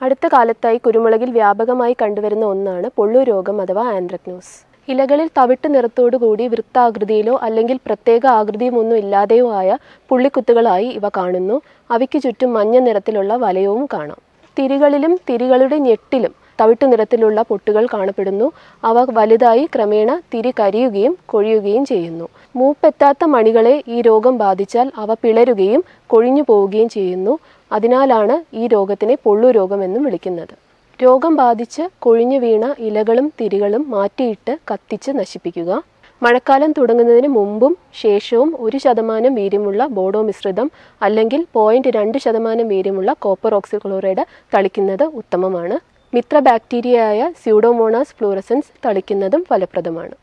അടുത്ത കാലത്തായി കുരുമുളകിൽ വ്യാപകമായി കണ്ടുവരുന്ന ഒന്നാണ് പൊള്ളു രോഗം അഥവാ ആന്ത്രക്നോസ് ഇലകളിൽ തവിട്ട് നിറത്തോടുകൂടി വൃത്താകൃതിയിലോ അല്ലെങ്കിൽ പ്രത്യേക ആകൃതിയുമൊന്നും ഇല്ലാതെയോ ആയ പുള്ളിക്കുത്തുകളായി ഇവ കാണുന്നു. അവയ്ക്ക് ചുറ്റും മഞ്ഞ നിറത്തിലുള്ള വലയവും കാണാം. തിരികളിലും തിരികളുടെ ഞെട്ടിലും തവിട്ടു നിറത്തിലുള്ള പൊട്ടുകൾ കാണപ്പെടുന്നു. അവ വലുതായി ക്രമേണ തിരി കരിയുകയും കൊഴിയുകയും ചെയ്യുന്നു. മൂപ്പെത്താത്ത മണികളെ ഈ രോഗം ബാധിച്ചാൽ അവ പിളരുകയും കൊഴിഞ്ഞു പോവുകയും ചെയ്യുന്നു. അതിനാലാണ് ഈ രോഗത്തിനെ പൊള്ളു രോഗമെന്നും വിളിക്കുന്നത്. രോഗം ബാധിച്ച് കൊഴിഞ്ഞു വീണ ഇലകളും തിരികളും മാറ്റിയിട്ട് കത്തിച്ച് നശിപ്പിക്കുക. മഴക്കാലം തുടങ്ങുന്നതിന് മുമ്പും ശേഷവും ഒരു ശതമാനം വീര്യമുള്ള ബോഡോ മിശ്രിതം അല്ലെങ്കിൽ പോയിന്റ് രണ്ട് ശതമാനം വീര്യമുള്ള കോപ്പർ ഓക്സിക്ലോറൈഡ് തളിക്കുന്നത് ഉത്തമമാണ്. മിത്ര ബാക്ടീരിയയായ സ്യൂഡോമോണാസ് ഫ്ലൂറസൻസ് തളിക്കുന്നതും ഫലപ്രദമാണ്.